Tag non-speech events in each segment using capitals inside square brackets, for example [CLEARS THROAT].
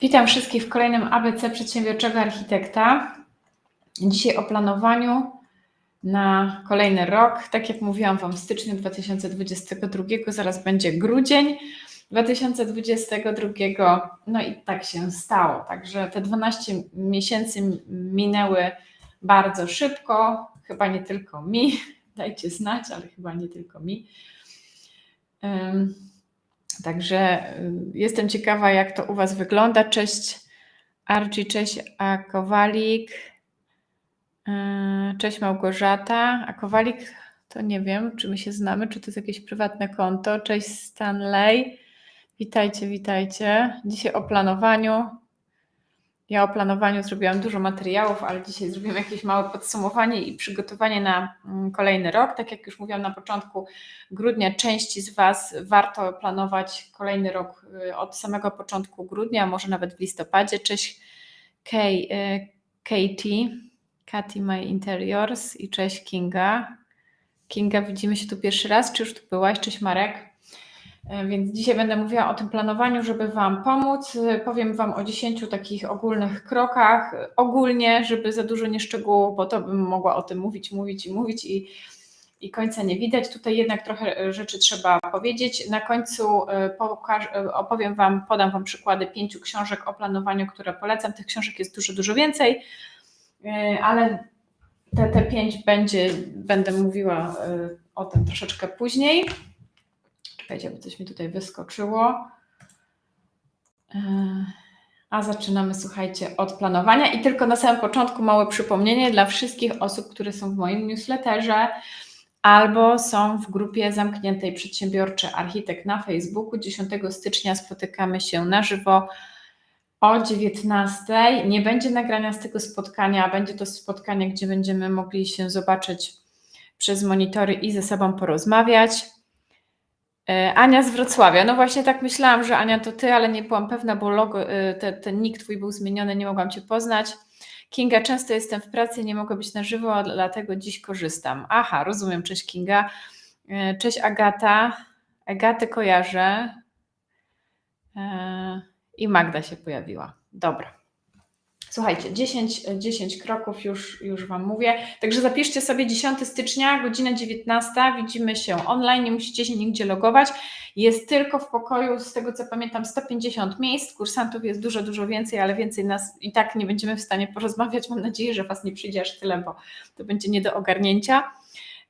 Witam wszystkich w kolejnym ABC Przedsiębiorczego Architekta. Dzisiaj o planowaniu na kolejny rok. Tak jak mówiłam Wam, w styczniu 2022, zaraz będzie grudzień 2022. No i tak się stało. Także te 12 miesięcy minęły bardzo szybko. Chyba nie tylko mi. [LAUGHS] Dajcie znać, ale chyba nie tylko mi. Także y, jestem ciekawa, jak to u Was wygląda. Cześć Archie, cześć A Kowalik, y, cześć Małgorzata. A Kowalik to nie wiem, czy my się znamy, czy to jest jakieś prywatne konto. Cześć Stanley. Witajcie, witajcie. Dzisiaj o planowaniu. Ja o planowaniu zrobiłam dużo materiałów, ale dzisiaj zrobimy jakieś małe podsumowanie i przygotowanie na mm, kolejny rok. Tak jak już mówiłam na początku grudnia, części z Was warto planować kolejny rok y, od samego początku grudnia, może nawet w listopadzie. Cześć Kay, y, Katie, Katy My Interiors i cześć Kinga. Kinga, widzimy się tu pierwszy raz, czy już tu byłaś? Cześć Marek. E, więc dzisiaj będę mówiła o tym planowaniu, żeby Wam pomóc. E, powiem Wam o 10 takich ogólnych krokach, ogólnie, żeby za dużo nie szczegółów, bo to bym mogła o tym mówić, mówić i mówić i, i końca nie widać. Tutaj jednak trochę rzeczy trzeba powiedzieć. Na końcu e, pokaż, opowiem Wam, podam Wam przykłady pięciu książek o planowaniu, które polecam. Tych książek jest dużo, dużo więcej, ale te, te pięć będzie, będę mówiła o tym troszeczkę później. Czekajcie, bo coś mi tutaj wyskoczyło. E, a zaczynamy, słuchajcie, od planowania. I tylko na samym początku małe przypomnienie dla wszystkich osób, które są w moim newsletterze albo są w grupie zamkniętej Przedsiębiorczy Architekt na Facebooku. 10 stycznia spotykamy się na żywo o 19. Nie będzie nagrania z tego spotkania, będzie to spotkanie, gdzie będziemy mogli się zobaczyć przez monitory i ze sobą porozmawiać. E, Ania z Wrocławia. No właśnie tak myślałam, że Ania to ty, ale nie byłam pewna, bo logo, e, ten, ten nick twój był zmieniony, nie mogłam cię poznać. Kinga, często jestem w pracy, nie mogę być na żywo, dlatego dziś korzystam. Aha, rozumiem, cześć Kinga. E, cześć Agata. Agatę kojarzę. I Magda się pojawiła. Dobra. Słuchajcie, 10, 10 kroków już, już Wam mówię. Także zapiszcie sobie 10 stycznia, godzina 19. Widzimy się online, nie musicie się nigdzie logować. Jest tylko w pokoju, z tego co pamiętam, 150 miejsc. Kursantów jest dużo, dużo więcej, ale więcej nas i tak nie będziemy w stanie porozmawiać. Mam nadzieję, że Was nie przyjdzie aż tyle, bo to będzie nie do ogarnięcia.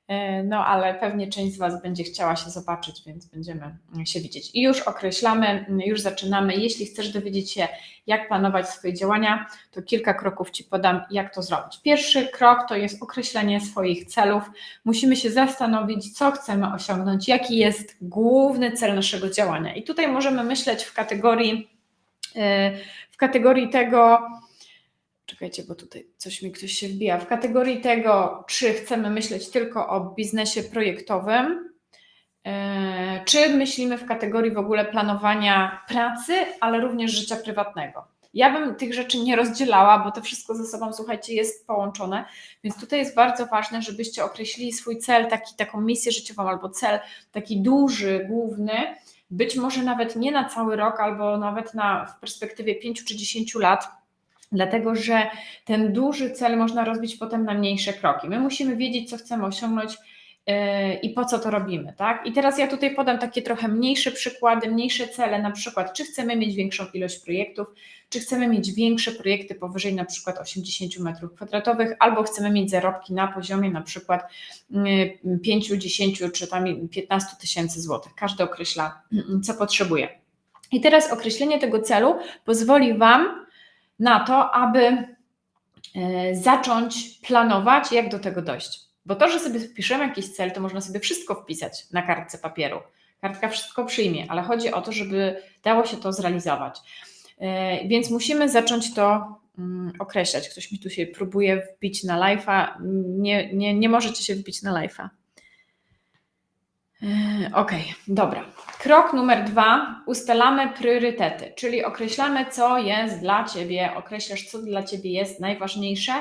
E, no ale pewnie część z Was będzie chciała się zobaczyć, więc będziemy się widzieć. I już określamy, już zaczynamy. Jeśli chcesz dowiedzieć się, jak planować swoje działania, to kilka kroków Ci podam, jak to zrobić. Pierwszy krok to jest określenie swoich celów. Musimy się zastanowić, co chcemy osiągnąć, jaki jest główny cel naszego działania. I tutaj możemy myśleć w kategorii, e, w kategorii tego, Czekajcie, bo tutaj coś mi ktoś się wbija. W kategorii tego, czy chcemy myśleć tylko o biznesie projektowym, e, czy myślimy w kategorii w ogóle planowania pracy, ale również życia prywatnego. Ja bym tych rzeczy nie rozdzielała, bo to wszystko ze sobą, słuchajcie, jest połączone, więc tutaj jest bardzo ważne, żebyście określili swój cel, taki, taką misję życiową albo cel taki duży, główny, być może nawet nie na cały rok, albo nawet na, w perspektywie 5 czy 10 lat, Dlatego, że ten duży cel można rozbić potem na mniejsze kroki. My musimy wiedzieć, co chcemy osiągnąć yy, i po co to robimy, tak? I teraz ja tutaj podam takie trochę mniejsze przykłady, mniejsze cele, na przykład, czy chcemy mieć większą ilość projektów, czy chcemy mieć większe projekty powyżej na przykład 80 m2, albo chcemy mieć zarobki na poziomie na przykład 5, yy, 10 czy tam 15 tysięcy złotych. Każdy określa, co potrzebuje. I teraz określenie tego celu pozwoli Wam na to, aby e, zacząć planować, jak do tego dojść. Bo to, że sobie wpiszemy jakiś cel, to można sobie wszystko wpisać na kartce papieru. Kartka wszystko przyjmie, ale chodzi o to, żeby dało się to zrealizować. E, więc musimy zacząć to mm, określać. Ktoś mi tu się próbuje wbić na live'a. Nie, nie, nie możecie się wbić na live'a. Yy, ok, dobra. Krok numer dwa. Ustalamy priorytety, czyli określamy, co jest dla Ciebie, określasz, co dla Ciebie jest najważniejsze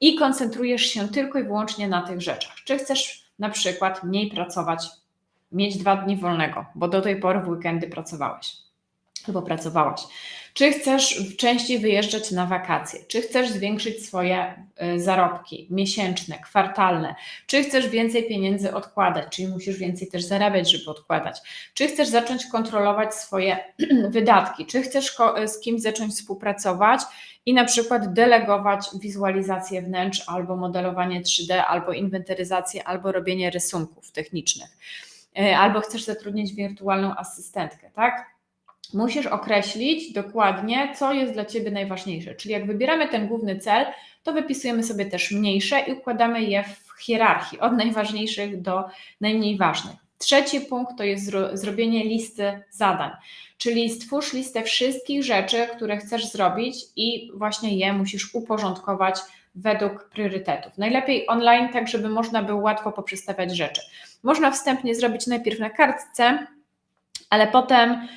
i koncentrujesz się tylko i wyłącznie na tych rzeczach. Czy chcesz na przykład mniej pracować, mieć dwa dni wolnego, bo do tej pory w weekendy pracowałeś. albo pracowałaś. Czy chcesz częściej wyjeżdżać na wakacje? Czy chcesz zwiększyć swoje y, zarobki miesięczne, kwartalne? Czy chcesz więcej pieniędzy odkładać? Czyli musisz więcej też zarabiać, żeby odkładać? Czy chcesz zacząć kontrolować swoje [CLEARS THROAT] wydatki? Czy chcesz z kimś zacząć współpracować i na przykład delegować wizualizację wnętrz, albo modelowanie 3D, albo inwentaryzację, albo robienie rysunków technicznych? Y, albo chcesz zatrudnić wirtualną asystentkę, tak? Musisz określić dokładnie, co jest dla Ciebie najważniejsze. Czyli jak wybieramy ten główny cel, to wypisujemy sobie też mniejsze i układamy je w hierarchii od najważniejszych do najmniej ważnych. Trzeci punkt to jest zro zrobienie listy zadań, czyli stwórz listę wszystkich rzeczy, które chcesz zrobić i właśnie je musisz uporządkować według priorytetów. Najlepiej online, tak żeby można było łatwo poprzestawiać rzeczy. Można wstępnie zrobić najpierw na kartce, ale potem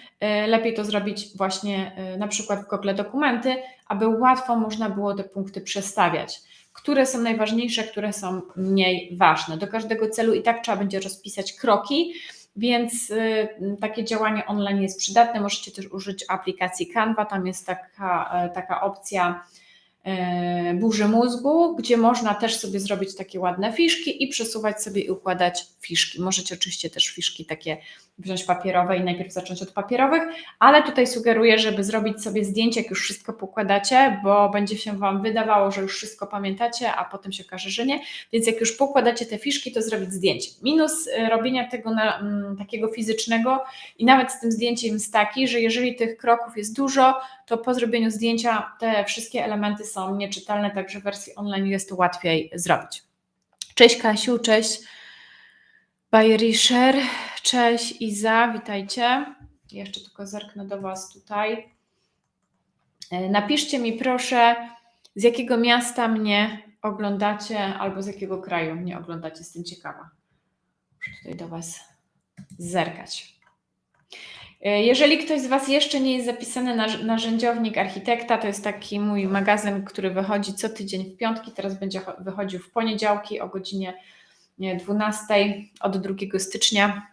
lepiej to zrobić właśnie y, na przykład w Google Dokumenty, aby łatwo można było te punkty przestawiać. Które są najważniejsze, które są mniej ważne. Do każdego celu i tak trzeba będzie rozpisać kroki, więc y, takie działanie online jest przydatne. Możecie też użyć aplikacji Canva, tam jest taka, taka opcja E, burzy mózgu, gdzie można też sobie zrobić takie ładne fiszki i przesuwać sobie i układać fiszki. Możecie oczywiście też fiszki takie wziąć papierowe i najpierw zacząć od papierowych, ale tutaj sugeruję, żeby zrobić sobie zdjęcie, jak już wszystko pokładacie, bo będzie się Wam wydawało, że już wszystko pamiętacie, a potem się okaże, że nie. Więc jak już pokładacie te fiszki, to zrobić zdjęcie. Minus e, robienia tego na, m, mm, takiego fizycznego i nawet z tym zdjęciem jest taki, że jeżeli tych kroków jest dużo, to po zrobieniu zdjęcia te wszystkie elementy są nieczytelne, także w wersji online jest to łatwiej zrobić. Cześć Kasiu, cześć Bayerischer, cześć Iza, witajcie. Jeszcze tylko zerknę do Was tutaj. E, napiszcie mi proszę, z jakiego miasta mnie oglądacie albo z jakiego kraju mnie oglądacie, jestem ciekawa. Muszę tutaj do Was zerkać. E, jeżeli ktoś z Was jeszcze nie jest zapisany na narzędziownik architekta, to jest taki mój magazyn, który wychodzi co tydzień w piątki, teraz będzie wychodził w poniedziałki o godzinie 12 od 2 stycznia,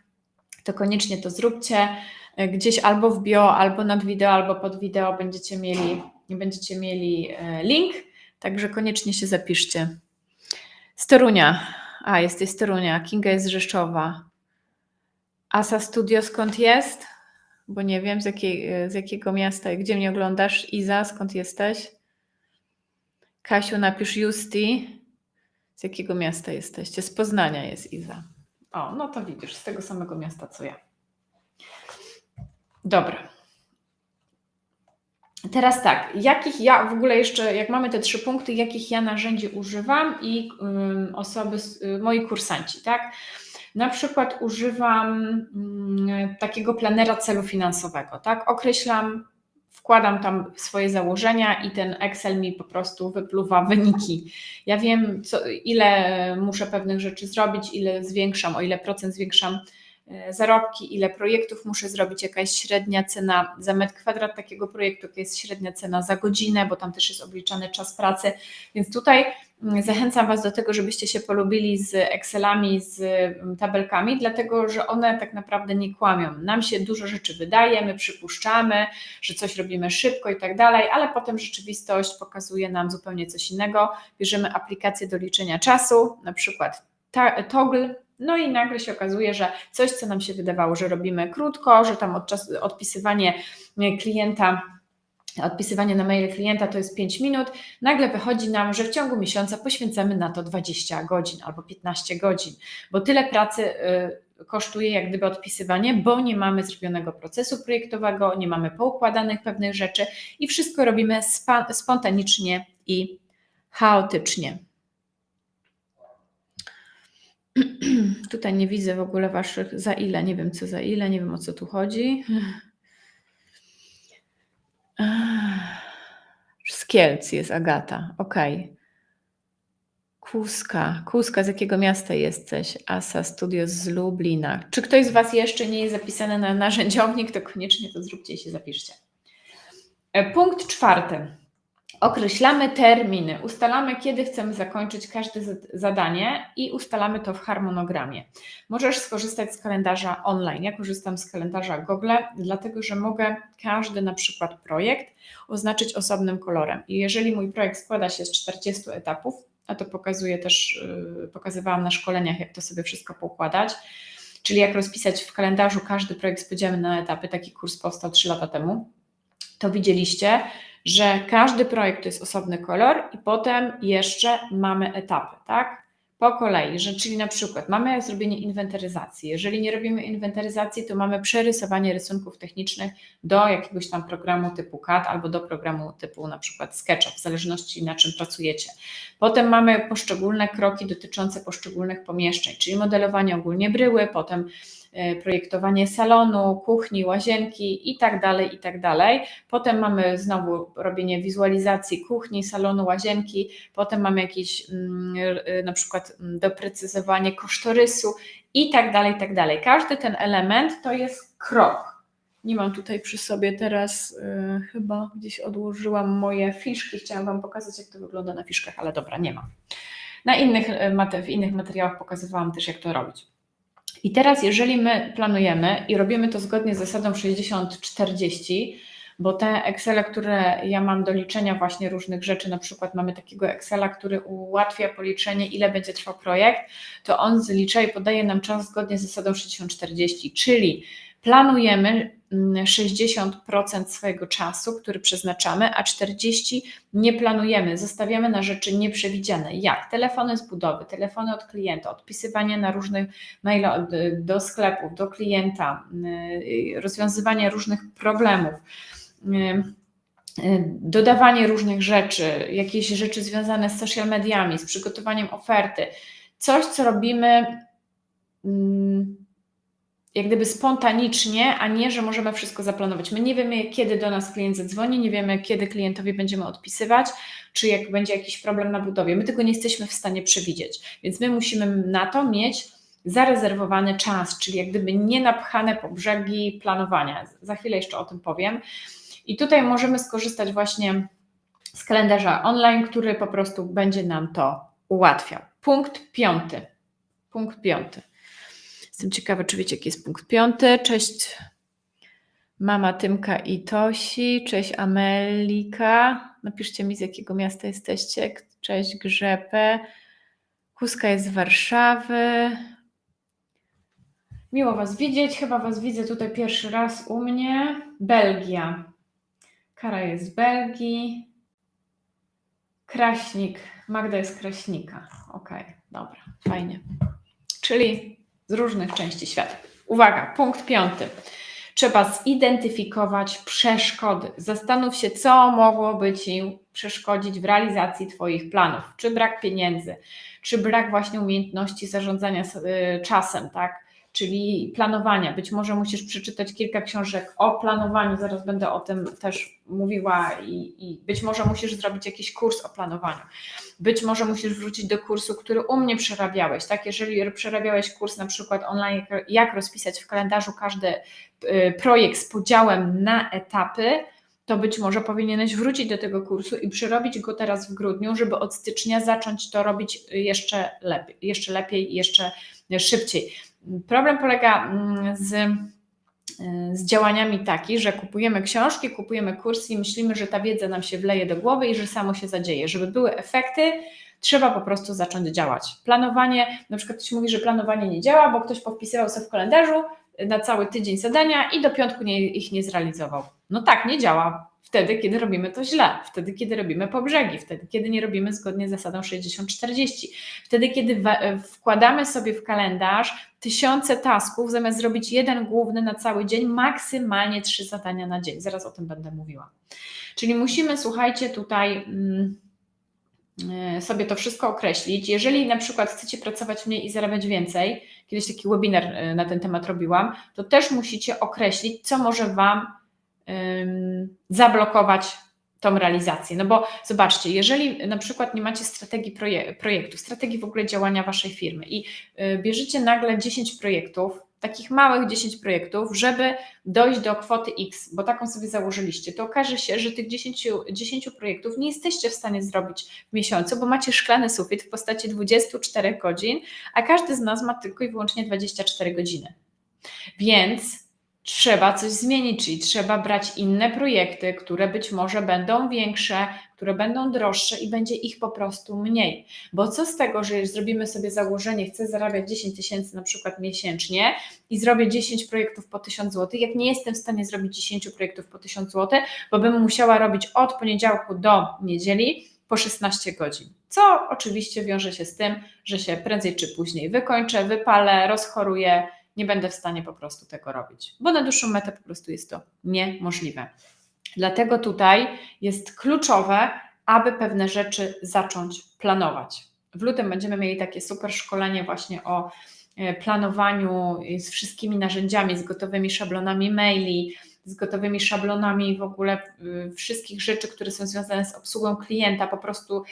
to koniecznie to zróbcie. E, gdzieś albo w bio, albo nad wideo, albo pod wideo będziecie mieli, będziecie mieli e, link, także koniecznie się zapiszcie. Storunia. A, jesteś z Torunia. Kinga jest Rzeszowa. Asa Studio skąd jest? Bo nie wiem z, jakiej, z jakiego miasta gdzie mnie oglądasz. Iza, skąd jesteś? Kasiu, napisz Justi. Z jakiego miasta jesteście? Z Poznania jest Iza. O, no to widzisz, z tego samego miasta co ja. Dobra. Teraz tak, jakich ja w ogóle jeszcze, jak mamy te trzy punkty, jakich ja narzędzi używam i um, osoby, y, moi kursanci, tak? Na przykład używam mm, takiego planera celu finansowego, tak? Określam, wkładam tam swoje założenia i ten Excel mi po prostu wypluwa wyniki. Ja wiem, co, ile muszę pewnych rzeczy zrobić, ile zwiększam, o ile procent zwiększam zarobki, ile projektów muszę zrobić, jaka jest średnia cena za metr kwadrat takiego projektu, jaka jest średnia cena za godzinę, bo tam też jest obliczany czas pracy. Więc tutaj mm, zachęcam Was do tego, żebyście się polubili z Excelami, z mm, tabelkami, dlatego że one tak naprawdę nie kłamią. Nam się dużo rzeczy wydaje, my przypuszczamy, że coś robimy szybko i tak dalej, ale potem rzeczywistość pokazuje nam zupełnie coś innego. Bierzemy aplikację do liczenia czasu, na przykład Toggle, no i nagle się okazuje, że coś, co nam się wydawało, że robimy krótko, że tam odczas, odpisywanie klienta odpisywanie na maile klienta to jest 5 minut, nagle wychodzi nam, że w ciągu miesiąca poświęcamy na to 20 godzin albo 15 godzin, bo tyle pracy y, kosztuje jak gdyby odpisywanie, bo nie mamy zrobionego procesu projektowego, nie mamy poukładanych pewnych rzeczy i wszystko robimy spontanicznie i chaotycznie. [CLEARS THROAT] Tutaj nie widzę w ogóle waszych za ile, nie wiem co za ile, nie wiem o co tu chodzi. Z Kielc jest Agata, okej. Okay. Kuska. Kuska, z jakiego miasta jesteś? Asa Studios z Lublina. Czy ktoś z Was jeszcze nie jest zapisany na narzędziownik, to koniecznie to zróbcie i się zapiszcie. E, punkt czwarty. Określamy terminy, ustalamy, kiedy chcemy zakończyć każde zadanie i ustalamy to w harmonogramie. Możesz skorzystać z kalendarza online. Ja korzystam z kalendarza Google, dlatego że mogę każdy na przykład projekt oznaczyć osobnym kolorem. I jeżeli mój projekt składa się z 40 etapów, a to pokazuję też, yy, pokazywałam na szkoleniach, jak to sobie wszystko poukładać, czyli jak rozpisać w kalendarzu każdy projekt z na etapy, taki kurs powstał 3 lata temu, to widzieliście, że każdy projekt to jest osobny kolor i potem jeszcze mamy etapy, tak? Po kolei, że czyli na przykład mamy zrobienie inwentaryzacji. Jeżeli nie robimy inwentaryzacji, to mamy przerysowanie rysunków technicznych do jakiegoś tam programu typu CAD albo do programu typu na przykład SketchUp, w zależności na czym pracujecie. Potem mamy poszczególne kroki dotyczące poszczególnych pomieszczeń, czyli modelowanie ogólnie bryły, potem projektowanie salonu, kuchni, łazienki i tak dalej, i tak dalej. Potem mamy znowu robienie wizualizacji kuchni, salonu, łazienki, potem mamy jakieś mm, e, na przykład mm, doprecyzowanie kosztorysu i tak dalej, i tak dalej. Każdy ten element to jest krok. Nie mam tutaj przy sobie teraz, yy, chyba gdzieś odłożyłam moje fiszki. Chciałam Wam pokazać, jak to wygląda na fiszkach, ale dobra, nie ma. Na innych, w innych materiałach pokazywałam też, jak to robić. I teraz, jeżeli my planujemy i robimy to zgodnie z zasadą 60-40, bo te Excele, które ja mam do liczenia właśnie różnych rzeczy, na przykład mamy takiego Excela, który ułatwia policzenie, ile będzie trwał projekt, to on zlicza i podaje nam czas zgodnie z zasadą 60-40, czyli planujemy 60% mm, swojego czasu, który przeznaczamy, a 40% nie planujemy, zostawiamy na rzeczy nieprzewidziane, jak telefony z budowy, telefony od klienta, odpisywanie na różnych maile do sklepów, do klienta, y, rozwiązywanie różnych problemów y, y, dodawanie różnych rzeczy, jakieś rzeczy związane z social mediami, z przygotowaniem oferty, coś, co robimy mm, jak gdyby spontanicznie, a nie, że możemy wszystko zaplanować. My nie wiemy, kiedy do nas klient zadzwoni, nie wiemy, kiedy klientowi będziemy odpisywać, czy jak będzie jakiś problem na budowie. My tego nie jesteśmy w stanie przewidzieć, więc my musimy na to mieć zarezerwowany czas, czyli jak gdyby nie napchane po brzegi planowania. Za chwilę jeszcze o tym powiem. I tutaj możemy skorzystać właśnie z kalendarza online, który po prostu będzie nam to ułatwiał. Punkt piąty. Punkt piąty. Jestem ciekawa, czy wiecie, jaki jest punkt piąty. Cześć mama Tymka i Tosi. Cześć Amelika. Napiszcie mi, z jakiego miasta jesteście. Cześć Grzepę. Huska jest z Warszawy. Miło Was widzieć. Chyba Was widzę tutaj pierwszy raz u mnie. Belgia. Kara jest z Belgii. Kraśnik. Magda jest Kraśnika. Okej, okay, dobra, fajnie. Czyli z różnych części świata. Uwaga, punkt piąty. Trzeba zidentyfikować przeszkody. Zastanów się, co mogłoby Ci przeszkodzić w realizacji Twoich planów. Czy brak pieniędzy, czy brak właśnie umiejętności zarządzania y, czasem, tak? Czyli planowania. Być może musisz przeczytać kilka książek o planowaniu, zaraz będę o tym też mówiła, i, i, być może musisz zrobić jakiś kurs o planowaniu. Być może musisz wrócić do kursu, który u mnie przerabiałeś. Tak? Jeżeli przerabiałeś kurs na przykład online, jak rozpisać w kalendarzu każdy y, projekt z podziałem na etapy, to być może powinieneś wrócić do tego kursu i przerobić go teraz w grudniu, żeby od stycznia zacząć to robić jeszcze lepiej, jeszcze lepiej, jeszcze szybciej. Problem polega mm, z, y, z działaniami taki, że kupujemy książki, kupujemy kursy i myślimy, że ta wiedza nam się wleje do głowy i że samo się zadzieje. Żeby były efekty, trzeba po prostu zacząć działać. Planowanie, na przykład ktoś mówi, że planowanie nie działa, bo ktoś podpisywał sobie w kalendarzu na cały tydzień zadania i do piątku nie, ich nie zrealizował. No tak, nie działa wtedy, kiedy robimy to źle, wtedy, kiedy robimy po brzegi, wtedy, kiedy nie robimy zgodnie z zasadą 60-40, wtedy, kiedy wkładamy sobie w kalendarz tysiące tasków, zamiast zrobić jeden główny na cały dzień, maksymalnie trzy zadania na dzień. Zaraz o tym będę mówiła. Czyli musimy, słuchajcie, tutaj. Mm, e, sobie to wszystko określić. Jeżeli na przykład chcecie pracować mniej i zarabiać więcej, kiedyś taki webinar e, na ten temat robiłam, to też musicie określić, co może Wam zablokować tą realizację. No bo zobaczcie, jeżeli na przykład nie macie strategii projektu, strategii w ogóle działania waszej firmy i y, bierzecie nagle 10 projektów takich małych 10 projektów, żeby dojść do kwoty X, bo taką sobie założyliście, to okaże się, że tych 10, 10 projektów nie jesteście w stanie zrobić w miesiącu, bo macie szklany sufit w postaci 24 godzin, a każdy z nas ma tylko i wyłącznie 24 godziny. Więc trzeba coś zmienić, czyli trzeba brać inne projekty, które być może będą większe, które będą droższe i będzie ich po prostu mniej. Bo co z tego, że zrobimy sobie założenie, chcę zarabiać 10 tysięcy na przykład miesięcznie i zrobię 10 projektów po 1000 zł, jak nie jestem w stanie zrobić 10 projektów po 1000 zł, bo bym musiała robić od poniedziałku do niedzieli po 16 godzin. Co oczywiście wiąże się z tym, że się prędzej czy później wykończę, wypalę, rozchoruję, nie będę w stanie po prostu tego robić, bo na dłuższą metę po prostu jest to niemożliwe. Dlatego tutaj jest kluczowe, aby pewne rzeczy zacząć planować. W lutym będziemy mieli takie super szkolenie właśnie o e, planowaniu z wszystkimi narzędziami, z gotowymi szablonami maili, z gotowymi szablonami w ogóle y, wszystkich rzeczy, które są związane z obsługą klienta, po prostu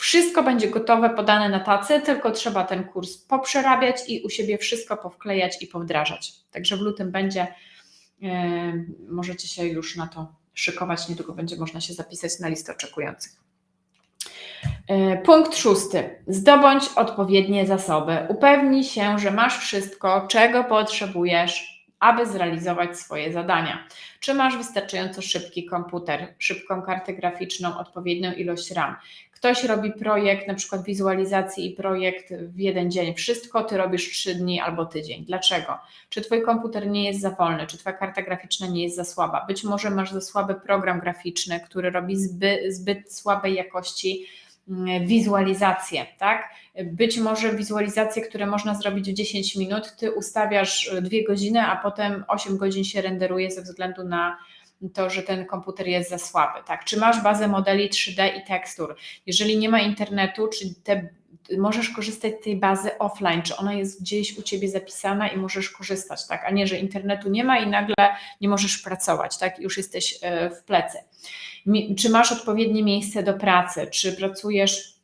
wszystko będzie gotowe, podane na tacy, tylko trzeba ten kurs poprzerabiać i u siebie wszystko powklejać i powdrażać. Także w lutym będzie, yy, możecie się już na to szykować, niedługo będzie można się zapisać na listę oczekujących. Yy, punkt szósty. Zdobądź odpowiednie zasoby. Upewnij się, że masz wszystko, czego potrzebujesz, aby zrealizować swoje zadania. Czy masz wystarczająco szybki komputer, szybką kartę graficzną, odpowiednią ilość RAM? Ktoś robi projekt, na przykład wizualizacji i projekt w jeden dzień. Wszystko ty robisz trzy dni albo tydzień. Dlaczego? Czy twój komputer nie jest za wolny, czy twoja karta graficzna nie jest za słaba? Być może masz za słaby program graficzny, który robi zbyt, zbyt słabej jakości mm, wizualizację, tak? Być może wizualizacje, które można zrobić w 10 minut, ty ustawiasz dwie godziny, a potem 8 godzin się renderuje ze względu na to, że ten komputer jest za słaby. Tak? Czy masz bazę modeli 3D i tekstur? Jeżeli nie ma internetu, czy te, możesz korzystać z tej bazy offline, czy ona jest gdzieś u Ciebie zapisana i możesz korzystać, tak? a nie, że internetu nie ma i nagle nie możesz pracować, tak? już jesteś e, w plecy. Czy masz odpowiednie miejsce do pracy? Czy pracujesz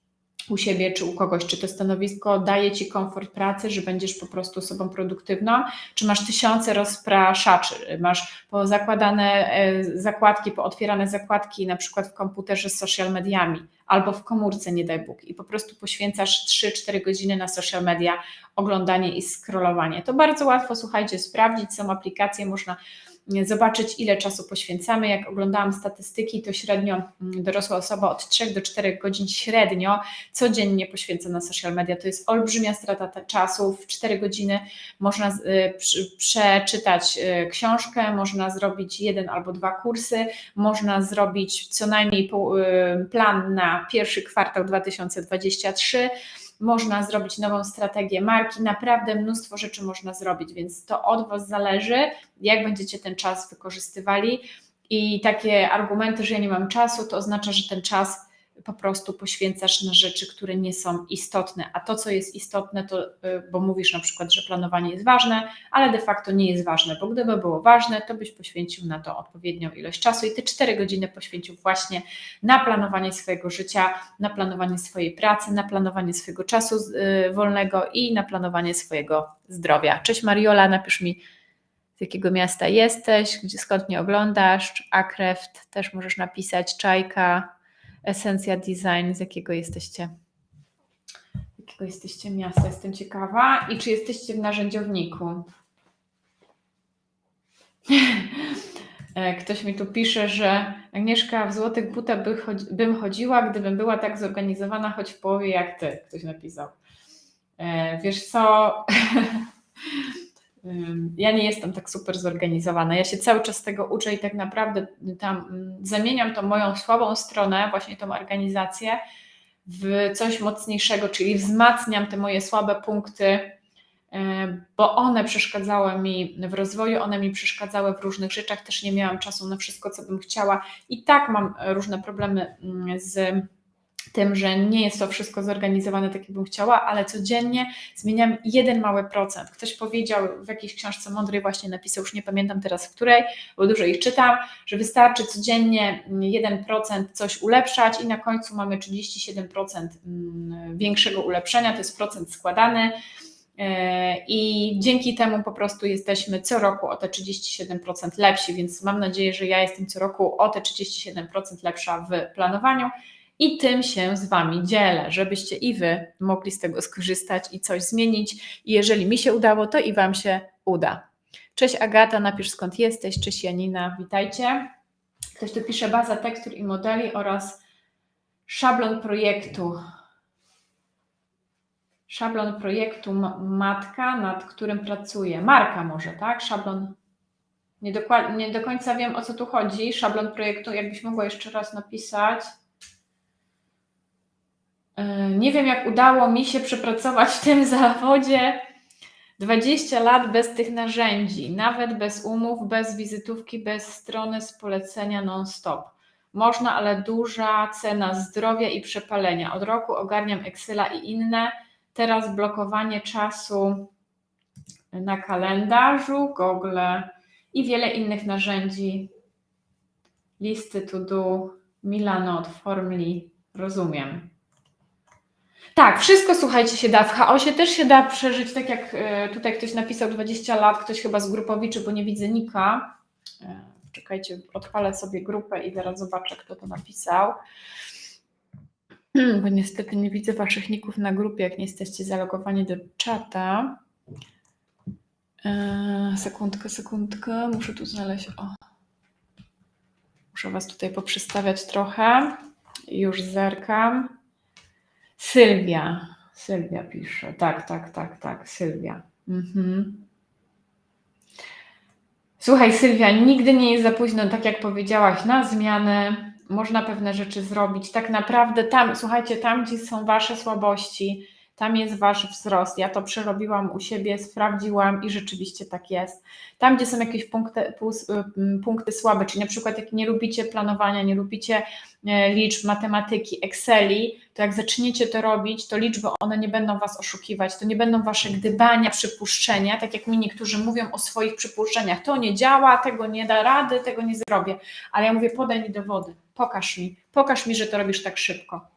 u siebie czy u kogoś, czy to stanowisko daje Ci komfort pracy, że będziesz po prostu osobą produktywną, czy masz tysiące rozpraszaczy, masz pozakładane e, zakładki, pootwierane zakładki na przykład w komputerze z social mediami albo w komórce, nie daj Bóg, i po prostu poświęcasz 3-4 godziny na social media, oglądanie i scrollowanie. To bardzo łatwo, słuchajcie, sprawdzić, są aplikacje, można zobaczyć, ile czasu poświęcamy. Jak oglądałam statystyki, to średnio mm, dorosła osoba od 3 do 4 godzin średnio codziennie poświęca na social media. To jest olbrzymia strata czasu. W 4 godziny można y, przeczytać y, książkę, można zrobić jeden albo dwa kursy, można zrobić co najmniej y, plan na pierwszy kwartał 2023 można zrobić nową strategię marki, naprawdę mnóstwo rzeczy można zrobić, więc to od Was zależy, jak będziecie ten czas wykorzystywali. I takie argumenty, że ja nie mam czasu, to oznacza, że ten czas po prostu poświęcasz na rzeczy, które nie są istotne. A to, co jest istotne, to, y, bo mówisz na przykład, że planowanie jest ważne, ale de facto nie jest ważne, bo gdyby było ważne, to byś poświęcił na to odpowiednią ilość czasu i te cztery godziny poświęcił właśnie na planowanie swojego życia, na planowanie swojej pracy, na planowanie swojego czasu y, wolnego i na planowanie swojego zdrowia. Cześć Mariola, napisz mi z jakiego miasta jesteś, gdzie, skąd mnie oglądasz, Akreft też możesz napisać, Czajka, Esencja Design, z jakiego jesteście? Jakiego jesteście miasta? Jestem ciekawa. I czy jesteście w narzędziowniku? [LAUGHS] E, ktoś mi tu pisze, że Agnieszka w złotych butach by chodzi, bym chodziła, gdybym była tak zorganizowana, choć w połowie jak ty. Ktoś napisał. E, wiesz co? [LAUGHS] Ja nie jestem tak super zorganizowana. Ja się cały czas tego uczę i tak naprawdę tam mm, zamieniam tą moją słabą stronę, właśnie tą organizację, w coś mocniejszego, czyli wzmacniam te moje słabe punkty, bo one przeszkadzały mi w rozwoju, one mi przeszkadzały w różnych rzeczach, też nie miałam czasu na wszystko, co bym chciała i tak mam różne problemy mm, z tym, że nie jest to wszystko zorganizowane tak, jakbym chciała, ale codziennie zmieniam jeden mały procent. Ktoś powiedział w jakiejś książce mądrej, właśnie napisał, już nie pamiętam teraz w której, bo dużo ich czytam, że wystarczy codziennie 1% coś ulepszać i na końcu mamy 37% mm, większego ulepszenia, to jest procent składany E, I dzięki temu po prostu jesteśmy co roku o te 37% lepsi, więc mam nadzieję, że ja jestem co roku o te 37% lepsza w planowaniu i tym się z Wami dzielę, żebyście i Wy mogli z tego skorzystać i coś zmienić. I jeżeli mi się udało, to i Wam się uda. Cześć Agata, napisz skąd jesteś. Cześć Janina, witajcie. Ktoś tu pisze baza tekstur i modeli oraz szablon projektu. Szablon projektu matka, nad którym pracuję. Marka może, tak? Szablon. Nie, nie do końca wiem o co tu chodzi. Szablon projektu, jakbyś mogła jeszcze raz napisać. E, nie wiem, jak udało mi się przepracować w tym [LAUGHS] zawodzie 20 lat bez tych narzędzi, nawet bez umów, bez wizytówki, bez strony z polecenia non-stop. Można, ale duża cena zdrowia i przepalenia. Od roku ogarniam Excela i inne. Teraz blokowanie czasu na kalendarzu, Google i wiele innych narzędzi. Listy to do, Milanot, Formli, rozumiem. Tak, wszystko słuchajcie się da. W chaosie też się da przeżyć, tak jak e, tutaj ktoś napisał 20 lat, ktoś chyba z grupowiczy, bo nie widzę nika. E, czekajcie, odpalę sobie grupę i zaraz zobaczę, kto to napisał. Hmm, bo niestety nie widzę waszych ników na grupie, jak nie jesteście zalogowani do czata. Eee, sekundkę, sekundkę, muszę tu znaleźć. O. Muszę was tutaj poprzestawiać trochę. Już zerkam. Sylwia. Sylwia pisze. Tak, tak, tak, tak. Sylwia. Mhm. Słuchaj, Sylwia, nigdy nie jest za późno, tak jak powiedziałaś, na zmianę. Można pewne rzeczy zrobić. Tak naprawdę tam, słuchajcie, tam, gdzie są Wasze słabości, tam jest wasz wzrost. Ja to przerobiłam u siebie, sprawdziłam i rzeczywiście tak jest. Tam, gdzie są jakieś punkty, y, punkty słabe, czyli na przykład jak nie lubicie planowania, nie lubicie e, liczb, matematyki, Exceli, to jak zaczniecie to robić, to liczby one nie będą was oszukiwać, to nie będą wasze gdybania, przypuszczenia, tak jak mi niektórzy mówią o swoich przypuszczeniach. To nie działa, tego nie da rady, tego nie zrobię. Ale ja mówię, podaj mi dowody, pokaż mi, pokaż mi, że to robisz tak szybko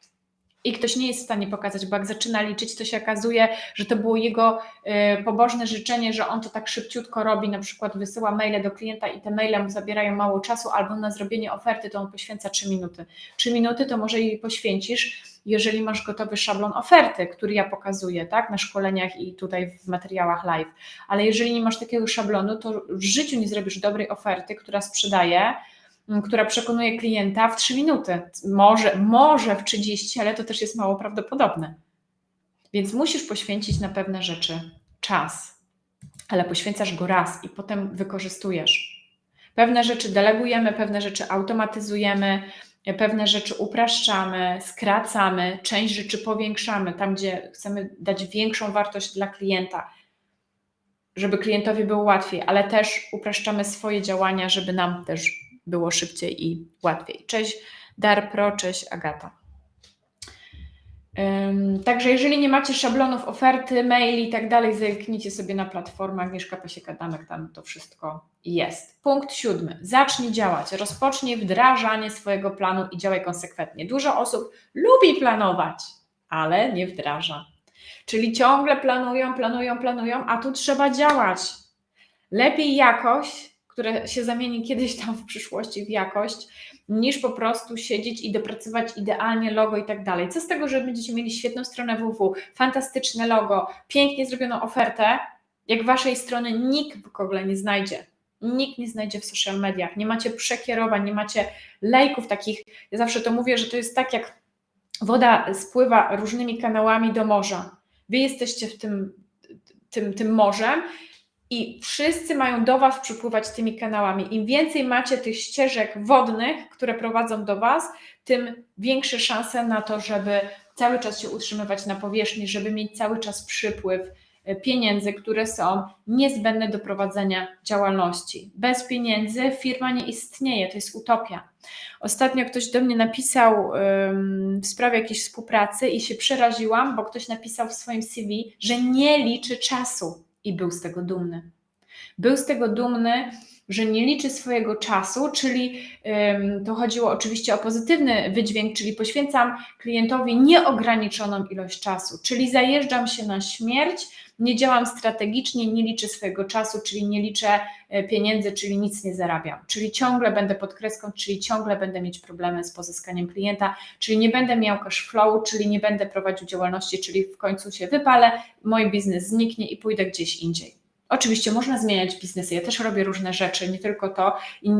i ktoś nie jest w stanie pokazać, bo jak zaczyna liczyć, to się okazuje, że to było jego y, pobożne życzenie, że on to tak szybciutko robi, na przykład wysyła maile do klienta i te maile mu zabierają mało czasu, albo na zrobienie oferty to on poświęca 3 minuty. 3 minuty to może jej poświęcisz, jeżeli masz gotowy szablon oferty, który ja pokazuję, tak, na szkoleniach i tutaj w materiałach live. Ale jeżeli nie masz takiego szablonu, to w życiu nie zrobisz dobrej oferty, która sprzedaje, która przekonuje klienta w 3 minuty. Może, może w 30, ale to też jest mało prawdopodobne. Więc musisz poświęcić na pewne rzeczy czas, ale poświęcasz go raz i potem wykorzystujesz. Pewne rzeczy delegujemy, pewne rzeczy automatyzujemy, pewne rzeczy upraszczamy, skracamy, część rzeczy powiększamy tam, gdzie chcemy dać większą wartość dla klienta, żeby klientowi było łatwiej, ale też upraszczamy swoje działania, żeby nam też było szybciej i łatwiej. Cześć Darpro, cześć Agata. Także jeżeli nie macie szablonów, oferty, maili i tak dalej, zerknijcie sobie na platformę Agnieszka Pasieka-Damek, tam to wszystko jest. Punkt siódmy. Zacznij działać. Rozpocznij wdrażanie swojego planu i działaj konsekwentnie. Dużo osób lubi planować, ale nie wdraża. Czyli ciągle planują, planują, planują, a tu trzeba działać. Lepiej jakoś które się zamieni kiedyś tam w przyszłości w jakość, niż po prostu siedzieć i dopracować idealnie logo i tak dalej. Co z tego, że będziecie mieli świetną stronę www, fantastyczne logo, pięknie zrobioną ofertę, jak waszej strony nikt w ogóle nie znajdzie. Nikt nie znajdzie w social mediach, nie macie przekierowań, nie macie lejków takich. Ja zawsze to mówię, że to jest tak, jak woda spływa różnymi kanałami do morza. Wy jesteście w tym, tym, tym morzem i wszyscy mają do Was przypływać tymi kanałami. Im więcej macie tych ścieżek wodnych, które prowadzą do Was, tym większe szanse na to, żeby cały czas się utrzymywać na powierzchni, żeby mieć cały czas przypływ e, pieniędzy, które są niezbędne do prowadzenia działalności. Bez pieniędzy firma nie istnieje, to jest utopia. Ostatnio ktoś do mnie napisał w sprawie jakiejś współpracy i się przeraziłam, bo ktoś napisał w swoim CV, że nie liczy czasu i był z tego dumny. Był z tego dumny, że nie liczy swojego czasu, czyli to chodziło oczywiście o pozytywny wydźwięk, czyli poświęcam klientowi nieograniczoną ilość czasu, czyli zajeżdżam się na śmierć, nie działam strategicznie, nie liczę swojego czasu, czyli nie liczę e, pieniędzy, czyli nic nie zarabiam, czyli ciągle będę pod kreską, czyli ciągle będę mieć problemy z pozyskaniem klienta, czyli nie będę miał cash flow, czyli nie będę prowadził działalności, czyli w końcu się wypalę, mój biznes zniknie i pójdę gdzieś indziej. Oczywiście można zmieniać biznesy. Ja też robię różne rzeczy, nie tylko to. I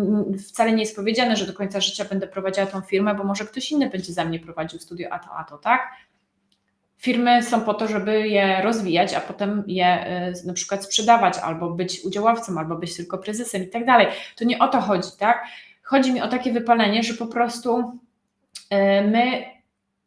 wcale nie jest powiedziane, że do końca życia będę prowadziła tą firmę, bo może ktoś inny będzie za mnie prowadził studio a to, a to, tak? Firmy są po to, żeby je rozwijać, a potem je y, na przykład sprzedawać, albo być udziałowcem, albo być tylko prezesem i tak dalej. To nie o to chodzi, tak? Chodzi mi o takie wypalenie, że po prostu y, my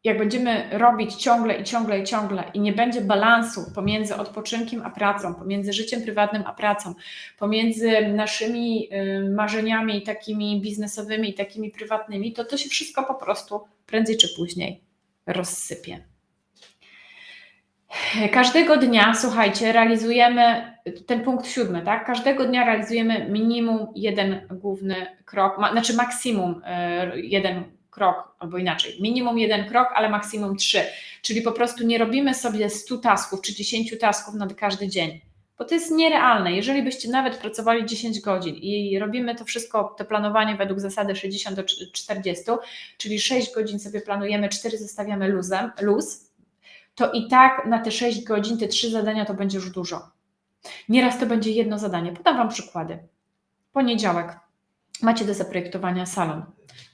jak będziemy robić ciągle i ciągle i ciągle i nie będzie balansu pomiędzy odpoczynkiem a pracą, pomiędzy życiem prywatnym a pracą, pomiędzy naszymi y, marzeniami takimi biznesowymi i takimi prywatnymi, to to się wszystko po prostu prędzej czy później rozsypie. Każdego dnia, słuchajcie, realizujemy ten punkt siódmy, tak? Każdego dnia realizujemy minimum jeden główny krok, ma, znaczy maksimum y, jeden krok, albo inaczej, minimum jeden krok, ale maksimum trzy. Czyli po prostu nie robimy sobie 100 tasków czy 10 tasków na każdy dzień, bo to jest nierealne. Jeżeli byście nawet pracowali 10 godzin i robimy to wszystko, to planowanie według zasady 60 do 40, czyli 6 godzin sobie planujemy, 4 zostawiamy luzem, luz, to i tak na te 6 godzin, te 3 zadania to będzie już dużo. Nieraz to będzie jedno zadanie. Podam Wam przykłady. Poniedziałek. Macie do zaprojektowania salon.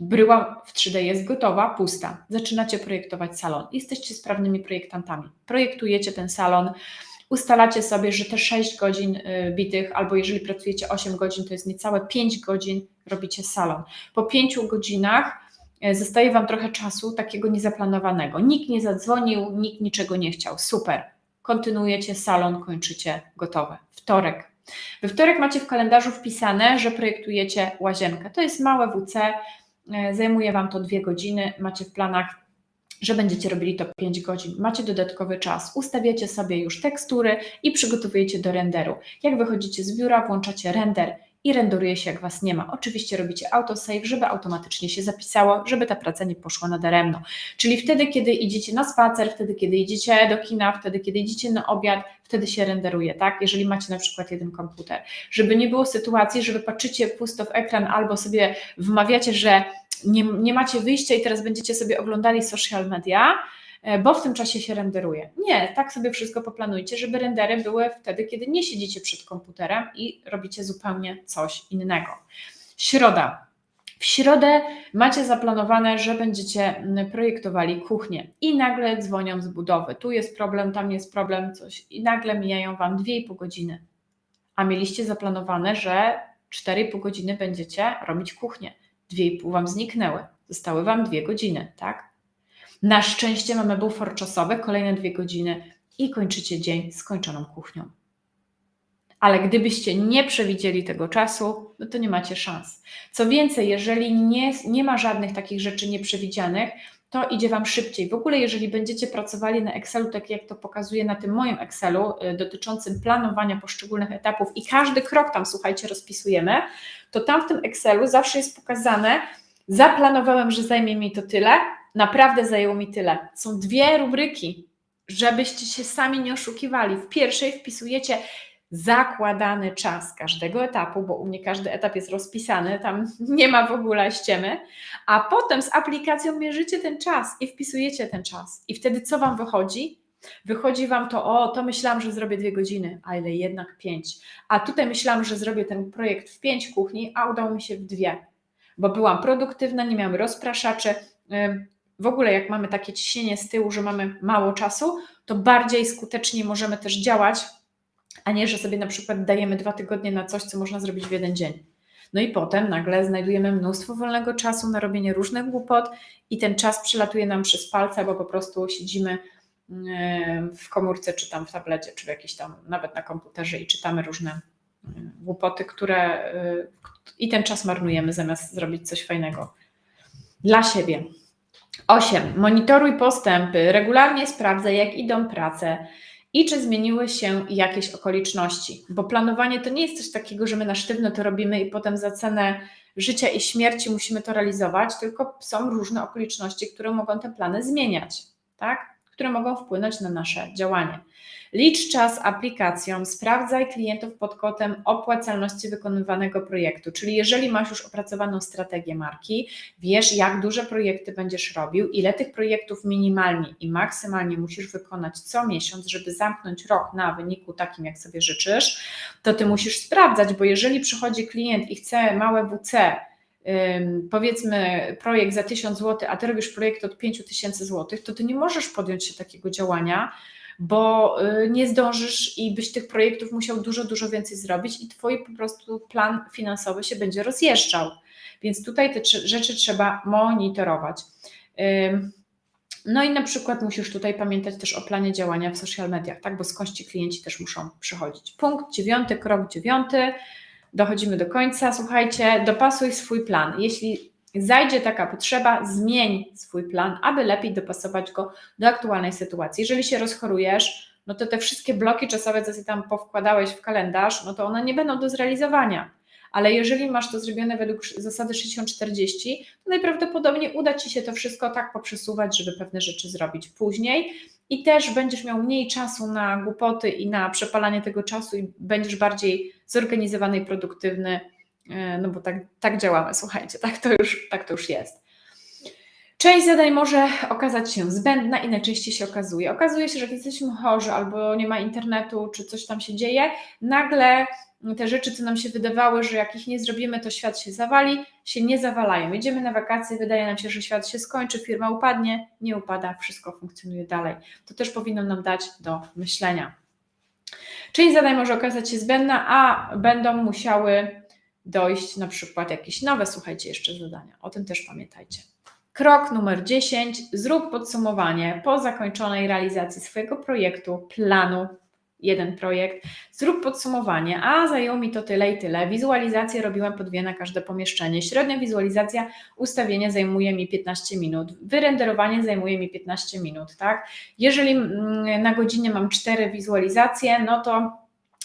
Bryła w 3D jest gotowa, pusta. Zaczynacie projektować salon. Jesteście sprawnymi projektantami. Projektujecie ten salon, ustalacie sobie, że te 6 godzin y, bitych, albo jeżeli pracujecie 8 godzin, to jest niecałe 5 godzin, robicie salon. Po 5 godzinach y, zostaje Wam trochę czasu takiego niezaplanowanego. Nikt nie zadzwonił, nikt niczego nie chciał. Super. Kontynuujecie salon, kończycie gotowe. Wtorek, we wtorek macie w kalendarzu wpisane, że projektujecie łazienkę. To jest małe WC, zajmuje Wam to dwie godziny, macie w planach że będziecie robili to 5 godzin. Macie dodatkowy czas, ustawiacie sobie już tekstury i przygotowujecie do renderu. Jak wychodzicie z biura, włączacie render i renderuje się, jak Was nie ma. Oczywiście robicie autosave, żeby automatycznie się zapisało, żeby ta praca nie poszła nadaremno. Czyli wtedy, kiedy idziecie na spacer, wtedy, kiedy idziecie do kina, wtedy, kiedy idziecie na obiad, wtedy się renderuje, tak? Jeżeli macie na przykład jeden komputer. Żeby nie było sytuacji, że patrzycie pusto w ekran albo sobie wmawiacie, że nie, nie macie wyjścia i teraz będziecie sobie oglądali social media, bo w tym czasie się renderuje. Nie, tak sobie wszystko poplanujcie, żeby rendery były wtedy, kiedy nie siedzicie przed komputerem i robicie zupełnie coś innego. Środa. W środę macie zaplanowane, że będziecie projektowali kuchnię i nagle dzwonią z budowy. Tu jest problem, tam jest problem, coś i nagle mijają Wam 2,5 godziny. A mieliście zaplanowane, że 4,5 godziny będziecie robić kuchnię. 2,5 Wam zniknęły. Zostały Wam 2 godziny, tak? Na szczęście mamy bufor czasowy, kolejne dwie godziny i kończycie dzień skończoną kuchnią. Ale gdybyście nie przewidzieli tego czasu, no to nie macie szans. Co więcej, jeżeli nie, nie ma żadnych takich rzeczy nieprzewidzianych, to idzie Wam szybciej. W ogóle, jeżeli będziecie pracowali na Excelu, tak jak to pokazuję na tym moim Excelu, y, dotyczącym planowania poszczególnych etapów i każdy krok tam, słuchajcie, rozpisujemy, to tam w tym Excelu zawsze jest pokazane, zaplanowałem, że zajmie mi to tyle, Naprawdę zajęło mi tyle. Są dwie rubryki, żebyście się sami nie oszukiwali. W pierwszej wpisujecie zakładany czas każdego etapu, bo u mnie każdy etap jest rozpisany, tam [LAUGHS] nie ma w ogóle ściemy, a potem z aplikacją mierzycie ten czas i wpisujecie ten czas. I wtedy co Wam wychodzi? Wychodzi Wam to, o, to myślałam, że zrobię dwie godziny, a ile jednak pięć. A tutaj myślałam, że zrobię ten projekt w pięć kuchni, a udało mi się w dwie, bo byłam produktywna, nie miałam rozpraszaczy, w ogóle jak mamy takie ciśnienie z tyłu, że mamy mało czasu, to bardziej skutecznie możemy też działać, a nie, że sobie na przykład dajemy dwa tygodnie na coś, co można zrobić w jeden dzień. No i potem nagle znajdujemy mnóstwo wolnego czasu na robienie różnych głupot i ten czas przelatuje nam przez palce, bo po prostu siedzimy w komórce, czy tam w tablecie, czy w jakiś tam, nawet na komputerze i czytamy różne głupoty, które y, i ten czas marnujemy zamiast zrobić coś fajnego dla siebie. 8. Monitoruj postępy, regularnie sprawdzaj, jak idą prace i czy zmieniły się jakieś okoliczności. Bo planowanie to nie jest coś takiego, że my na sztywno to robimy i potem za cenę życia i śmierci musimy to realizować, tylko są różne okoliczności, które mogą te plany zmieniać, tak? Które mogą wpłynąć na nasze działanie. Licz czas aplikacją, sprawdzaj klientów pod kątem opłacalności wykonywanego projektu, czyli jeżeli masz już opracowaną strategię marki, wiesz jak duże projekty będziesz robił, ile tych projektów minimalnie i maksymalnie musisz wykonać co miesiąc, żeby zamknąć rok na wyniku takim, jak sobie życzysz, to ty musisz sprawdzać, bo jeżeli przychodzi klient i chce małe WC, powiedzmy projekt za 1000 zł, a ty robisz projekt od 5000 zł, to ty nie możesz podjąć się takiego działania, bo y, nie zdążysz i byś tych projektów musiał dużo, dużo więcej zrobić i twój po prostu plan finansowy się będzie rozjeżdżał. Więc tutaj te rzeczy trzeba monitorować. No i na przykład musisz tutaj pamiętać też o planie działania w social mediach, tak? Bo skądś ci klienci też muszą przychodzić. Punkt dziewiąty, krok dziewiąty dochodzimy do końca. Słuchajcie, dopasuj swój plan. Jeśli zajdzie taka potrzeba, zmień swój plan, aby lepiej dopasować go do aktualnej sytuacji. Jeżeli się rozchorujesz, no to te wszystkie bloki czasowe, co sobie tam powkładałeś w kalendarz, no to one nie będą do zrealizowania. Ale jeżeli masz to zrobione według zasady 60-40, to najprawdopodobniej uda Ci się to wszystko tak poprzesuwać, żeby pewne rzeczy zrobić później i też będziesz miał mniej czasu na głupoty i na przepalanie tego czasu i będziesz bardziej zorganizowany i produktywny, e, no bo tak, tak działamy, słuchajcie, tak to, już, tak to już jest. Część zadań może okazać się zbędna i najczęściej się okazuje. Okazuje się, że jak jesteśmy chorzy albo nie ma internetu, czy coś tam się dzieje, nagle te rzeczy, co nam się wydawały, że jak ich nie zrobimy, to świat się zawali, się nie zawalają. Idziemy na wakacje, wydaje nam się, że świat się skończy, firma upadnie, nie upada, wszystko funkcjonuje dalej. To też powinno nam dać do myślenia. Część zadań może okazać się zbędna, a będą musiały dojść na przykład jakieś nowe, słuchajcie, jeszcze zadania. O tym też pamiętajcie. Krok numer 10. Zrób podsumowanie po zakończonej realizacji swojego projektu, planu jeden projekt, zrób podsumowanie, a zajęło mi to tyle i tyle. Wizualizację robiłem po dwie na każde pomieszczenie. Średnia wizualizacja ustawienia zajmuje mi 15 minut, wyrenderowanie zajmuje mi 15 minut, tak? Jeżeli mm, na godzinę mam cztery wizualizacje, no to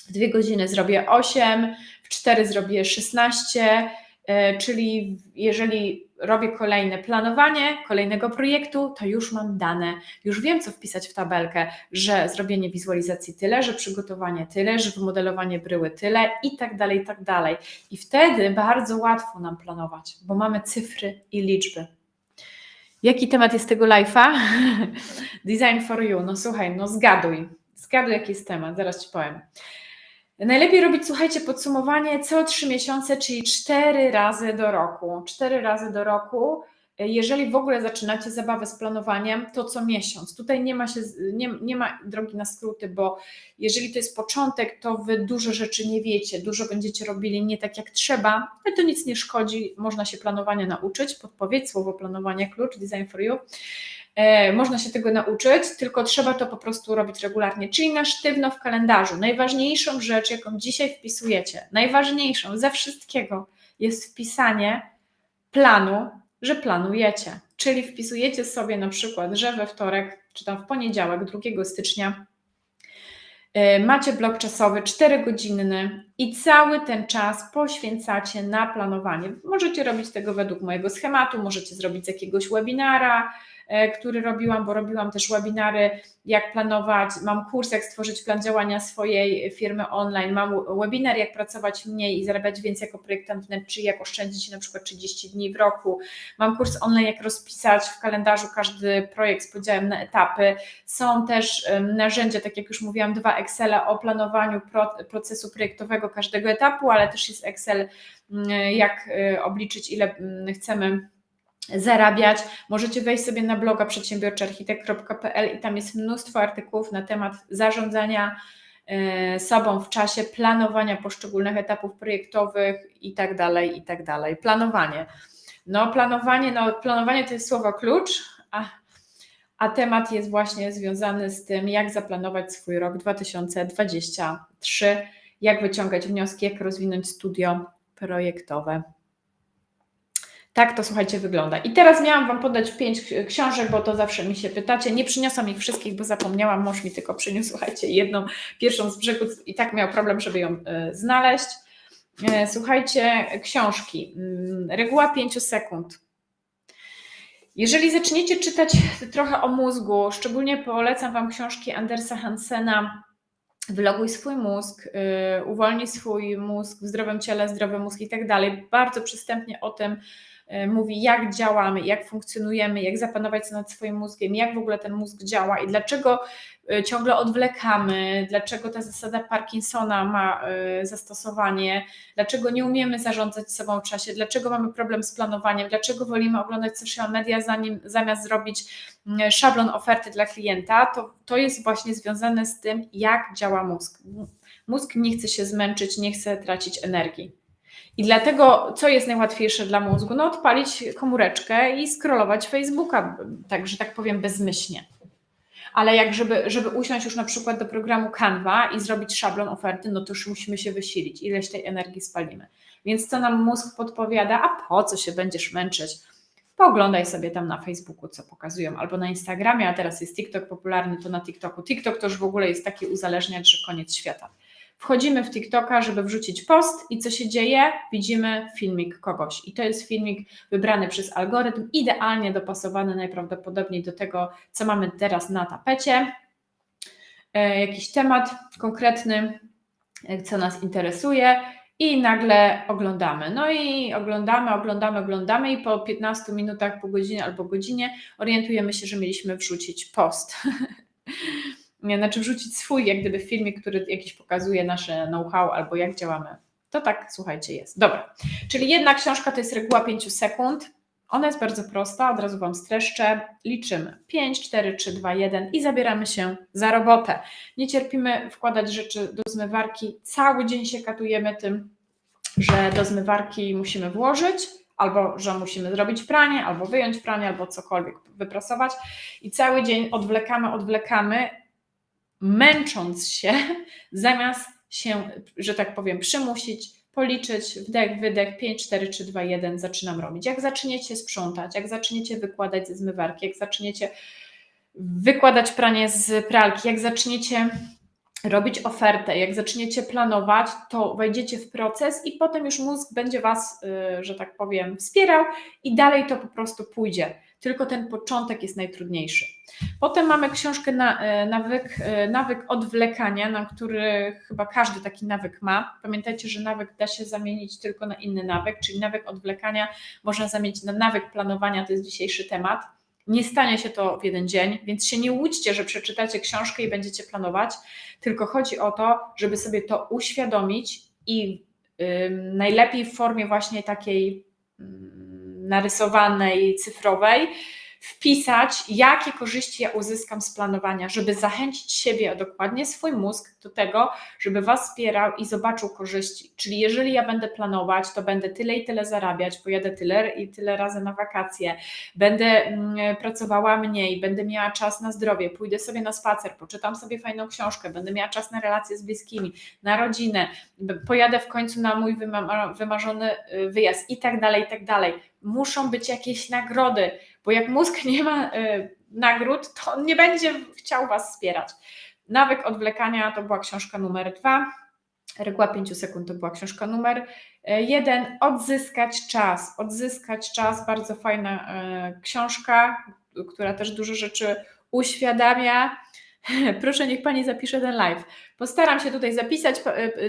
w dwie godziny zrobię 8, w 4 zrobię 16, e, czyli jeżeli robię kolejne planowanie kolejnego projektu, to już mam dane, już wiem, co wpisać w tabelkę, że zrobienie wizualizacji tyle, że przygotowanie tyle, że wymodelowanie bryły tyle i tak dalej, i tak dalej. I wtedy bardzo łatwo nam planować, bo mamy cyfry i liczby. Jaki temat jest tego live'a? [LAUGHS] Design for you. No słuchaj, no zgaduj. Zgaduj, jaki jest temat, zaraz Ci powiem. Najlepiej robić, słuchajcie, podsumowanie co trzy miesiące, czyli cztery razy do roku. Cztery razy do roku. Jeżeli w ogóle zaczynacie zabawę z planowaniem, to co miesiąc. Tutaj nie ma, się, nie, nie ma drogi na skróty, bo jeżeli to jest początek, to wy dużo rzeczy nie wiecie, dużo będziecie robili nie tak jak trzeba, ale to nic nie szkodzi, można się planowania nauczyć. Podpowiedź, słowo planowanie, klucz, design for you. E, można się tego nauczyć, tylko trzeba to po prostu robić regularnie, czyli na sztywno w kalendarzu. Najważniejszą rzecz, jaką dzisiaj wpisujecie, najważniejszą ze wszystkiego jest wpisanie planu, że planujecie. Czyli wpisujecie sobie na przykład, że we wtorek, czy tam w poniedziałek, 2 stycznia, e, macie blok czasowy 4-godzinny i cały ten czas poświęcacie na planowanie. Możecie robić tego według mojego schematu, możecie zrobić z jakiegoś webinara, który robiłam, bo robiłam też webinary, jak planować, mam kurs, jak stworzyć plan działania swojej firmy online, mam webinar, jak pracować mniej i zarabiać więcej jako projektant wnętrz, jak oszczędzić na przykład 30 dni w roku, mam kurs online, jak rozpisać w kalendarzu każdy projekt z podziałem na etapy, są też narzędzia, tak jak już mówiłam, dwa Excele o planowaniu procesu projektowego każdego etapu, ale też jest Excel, jak e, obliczyć, ile chcemy zarabiać. Możecie wejść sobie na bloga przedsiębiorczyarchitekt.pl i tam jest mnóstwo artykułów na temat zarządzania e, sobą w czasie, planowania poszczególnych etapów projektowych i tak dalej, i tak dalej. Planowanie. No planowanie, no planowanie to jest słowo klucz, a, a temat jest właśnie związany z tym, jak zaplanować swój rok 2023, jak wyciągać wnioski, jak rozwinąć studio projektowe. Tak to słuchajcie wygląda. I teraz miałam Wam podać pięć książek, bo to zawsze mi się pytacie. Nie przyniosłam ich wszystkich, bo zapomniałam. Mąż mi tylko przyniósł, słuchajcie, jedną, pierwszą z brzegu i tak miał problem, żeby ją y, znaleźć. Y, słuchajcie, książki. Y, reguła pięciu sekund. Jeżeli zaczniecie czytać trochę o mózgu, szczególnie polecam Wam książki Andersa Hansena Wyloguj swój mózg, yy, uwolnij swój mózg w zdrowym ciele, zdrowy mózg i tak dalej. Bardzo przystępnie o tym mówi, jak działamy, jak funkcjonujemy, jak zapanować nad swoim mózgiem, jak w ogóle ten mózg działa i dlaczego Y, ciągle odwlekamy, dlaczego ta zasada Parkinsona ma y, zastosowanie, dlaczego nie umiemy zarządzać sobą w czasie, dlaczego mamy problem z planowaniem, dlaczego wolimy oglądać social media zanim, zamiast zrobić mm, szablon oferty dla klienta, to, to jest właśnie związane z tym, jak działa mózg. Mózg nie chce się zmęczyć, nie chce tracić energii. I dlatego, co jest najłatwiejsze dla mózgu? No, odpalić komóreczkę i scrollować Facebooka, tak, że tak powiem, bezmyślnie ale jak żeby, żeby usiąść już na przykład do programu Canva i zrobić szablon oferty, no to już musimy się wysilić, ileś tej energii spalimy. Więc co nam mózg podpowiada, a po co się będziesz męczyć? Pooglądaj sobie tam na Facebooku, co pokazują, albo na Instagramie, a teraz jest TikTok popularny, to na TikToku. TikTok to już w ogóle jest taki uzależniacz, że koniec świata. Wchodzimy w TikToka, żeby wrzucić post i co się dzieje? Widzimy filmik kogoś. I to jest filmik wybrany przez algorytm, idealnie dopasowany najprawdopodobniej do tego, co mamy teraz na tapecie. E, jakiś temat konkretny, e, co nas interesuje i nagle oglądamy. No i oglądamy, oglądamy, oglądamy i po 15 minutach, po godzinie albo godzinie orientujemy się, że mieliśmy wrzucić post. [LAUGHS] znaczy wrzucić swój, jak gdyby filmik, który jakiś pokazuje nasze know-how albo jak działamy. To tak, słuchajcie, jest. Dobra. Czyli jedna książka to jest reguła 5 sekund. Ona jest bardzo prosta, od razu Wam streszczę. Liczymy 5, 4, 3, 2, 1 i zabieramy się za robotę. Nie cierpimy wkładać rzeczy do zmywarki. Cały dzień się katujemy tym, że do zmywarki musimy włożyć, albo że musimy zrobić pranie, albo wyjąć pranie, albo cokolwiek wyprasować. I cały dzień odwlekamy, odwlekamy, męcząc się, [LAUGHS] zamiast się, że tak powiem, przymusić, policzyć, wdech, wydech, 5, 4, 3, 2, 1, zaczynam robić. Jak zaczniecie sprzątać, jak zaczniecie wykładać ze zmywarki, jak zaczniecie wykładać pranie z pralki, jak zaczniecie robić ofertę, jak zaczniecie planować, to wejdziecie w proces i potem już mózg będzie Was, y, że tak powiem, wspierał i dalej to po prostu pójdzie tylko ten początek jest najtrudniejszy. Potem mamy książkę na, e, nawyk, e, nawyk odwlekania, na który chyba każdy taki nawyk ma. Pamiętajcie, że nawyk da się zamienić tylko na inny nawyk, czyli nawyk odwlekania można zamienić na nawyk planowania, to jest dzisiejszy temat. Nie stanie się to w jeden dzień, więc się nie łudźcie, że przeczytacie książkę i będziecie planować, tylko chodzi o to, żeby sobie to uświadomić i yy, najlepiej w formie właśnie takiej. Yy, narysowanej, cyfrowej, wpisać, jakie korzyści ja uzyskam z planowania, żeby zachęcić siebie, a dokładnie swój mózg do tego, żeby Was wspierał i zobaczył korzyści. Czyli jeżeli ja będę planować, to będę tyle i tyle zarabiać, pojadę tyle i tyle razy na wakacje, będę mm, pracowała mniej, będę miała czas na zdrowie, pójdę sobie na spacer, poczytam sobie fajną książkę, będę miała czas na relacje z bliskimi, na rodzinę, pojadę w końcu na mój wymarzony y, wyjazd i tak dalej, i tak dalej. Muszą być jakieś nagrody, bo jak mózg nie ma y, nagród, to on nie będzie chciał Was wspierać. Nawyk odwlekania to była książka numer dwa. Reguła 5 sekund to była książka numer y, jeden. Odzyskać czas. Odzyskać czas, bardzo fajna y, książka, która też dużo rzeczy uświadamia. [LAUGHS] Proszę, niech Pani zapisze ten live. Postaram się tutaj zapisać.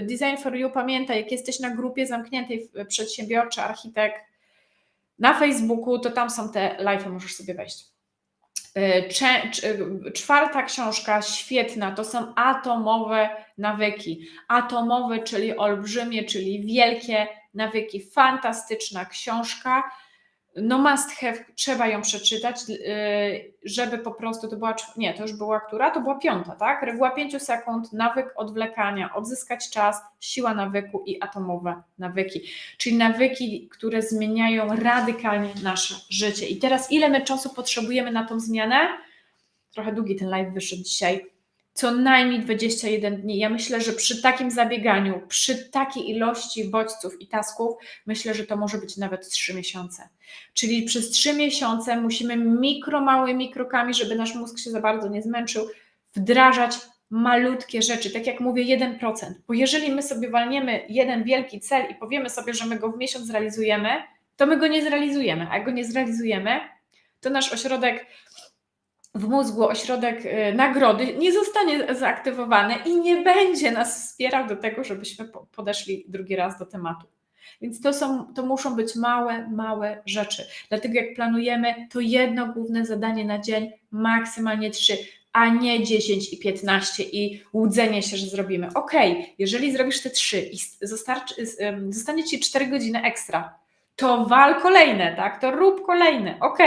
Design for You, pamiętaj, jak jesteś na grupie zamkniętej przedsiębiorczy, architekt, na Facebooku, to tam są te live, możesz sobie wejść. E, czwarta książka, świetna, to są atomowe nawyki. Atomowe, czyli olbrzymie, czyli wielkie nawyki. Fantastyczna książka no must have, trzeba ją przeczytać, y, żeby po prostu to była, nie, to już była która? To była piąta, tak? Reguła 5 sekund, nawyk odwlekania, odzyskać czas, siła nawyku i atomowe nawyki, czyli nawyki, które zmieniają radykalnie nasze życie. I teraz ile my czasu potrzebujemy na tą zmianę? Trochę długi ten live wyszedł dzisiaj. Co najmniej 21 dni. Ja myślę, że przy takim zabieganiu, przy takiej ilości bodźców i tasków, myślę, że to może być nawet 3 miesiące. Czyli przez 3 miesiące musimy mikro, małymi krokami, żeby nasz mózg się za bardzo nie zmęczył, wdrażać malutkie rzeczy, tak jak mówię, 1%. Bo jeżeli my sobie walniemy jeden wielki cel i powiemy sobie, że my go w miesiąc zrealizujemy, to my go nie zrealizujemy. A jak go nie zrealizujemy, to nasz ośrodek w mózgu, ośrodek y, nagrody nie zostanie zaaktywowany i nie będzie nas wspierał do tego, żebyśmy podeszli drugi raz do tematu. Więc to, są, to muszą być małe, małe rzeczy. Dlatego jak planujemy, to jedno główne zadanie na dzień, maksymalnie trzy, a nie 10 i 15 i łudzenie się, że zrobimy. Ok, jeżeli zrobisz te trzy i zostanie Ci 4 godziny ekstra, to wal kolejne, tak? To rób kolejne, ok.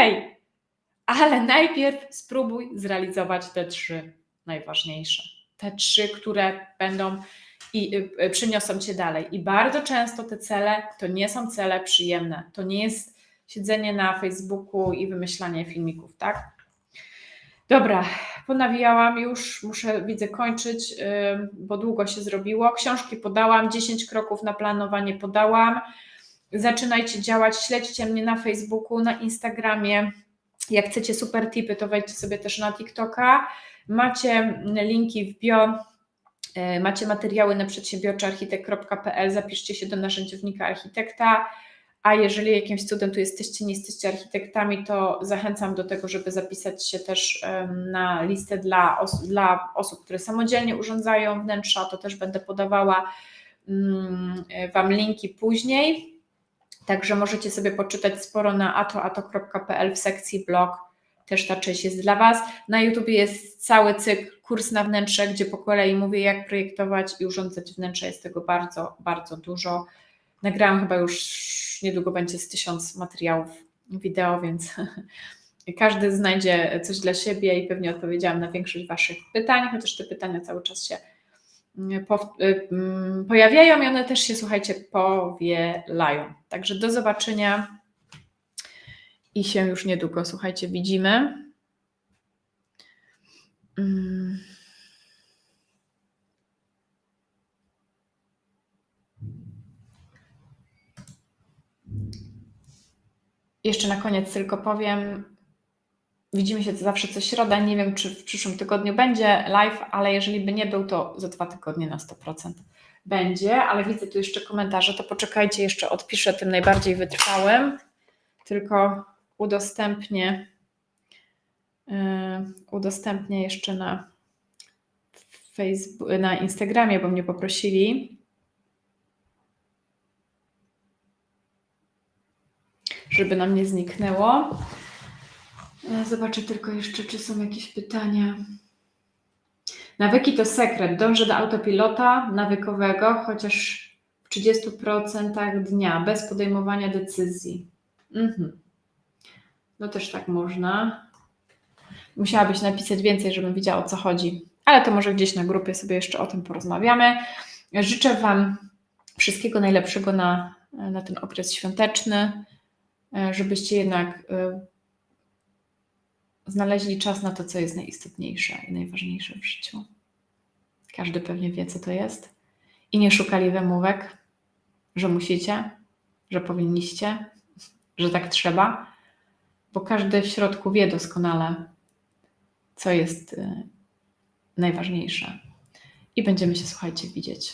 Ale najpierw spróbuj zrealizować te trzy najważniejsze. Te trzy, które będą i y, y, przyniosą cię dalej. I bardzo często te cele to nie są cele przyjemne. To nie jest siedzenie na Facebooku i wymyślanie filmików, tak? Dobra, ponawijałam już, muszę, widzę, kończyć, bo długo się zrobiło. Książki podałam, 10 kroków na planowanie podałam. Zaczynajcie działać, śledźcie mnie na Facebooku, na Instagramie. Jak chcecie super tipy, to wejdźcie sobie też na TikToka. Macie linki w bio, y, macie materiały na przedsiębiorczyarchitekt.pl, zapiszcie się do narzędziownika architekta a jeżeli jakimś cudem tu jesteście, nie jesteście architektami, to zachęcam do tego, żeby zapisać się też na listę dla, os dla osób, które samodzielnie urządzają wnętrza. To też będę podawała mm, Wam linki później. Także możecie sobie poczytać sporo na atoato.pl w sekcji blog. Też ta część jest dla Was. Na YouTube jest cały cykl kurs na wnętrze, gdzie po kolei mówię, jak projektować i urządzać wnętrze. Jest tego bardzo, bardzo dużo. Nagrałam chyba już niedługo będzie z tysiąc materiałów wideo, więc [LAUGHS] każdy znajdzie coś dla siebie i pewnie odpowiedziałam na większość Waszych pytań, chociaż te pytania cały czas się pojawiają i one też się, słuchajcie, powielają. Także do zobaczenia i się już niedługo, słuchajcie, widzimy. Mm. Jeszcze na koniec tylko powiem, widzimy się zawsze co środa. Nie wiem, czy w przyszłym tygodniu będzie live, ale jeżeli by nie był, to za dwa tygodnie na 100% będzie. Ale widzę tu jeszcze komentarze, to poczekajcie, jeszcze odpiszę tym najbardziej wytrwałym. Tylko udostępnię, yy, udostępnię jeszcze na Facebook, na Instagramie, bo mnie poprosili. żeby nam nie zniknęło. Zobaczę tylko jeszcze, czy są jakieś pytania. Nawyki to sekret. Dążę do autopilota nawykowego, chociaż w 30% dnia, bez podejmowania decyzji. Mhm. No też tak można. Musiałabyś napisać więcej, żebym wiedziała o co chodzi. Ale to może gdzieś na grupie sobie jeszcze o tym porozmawiamy. Życzę Wam wszystkiego najlepszego na, na ten okres świąteczny. E, żebyście jednak e, znaleźli czas na to, co jest najistotniejsze i najważniejsze w życiu. Każdy pewnie wie, co to jest. I nie szukali wymówek, że musicie, że powinniście, że tak trzeba, bo każdy w środku wie doskonale, co jest e, najważniejsze. I będziemy się, słuchajcie, widzieć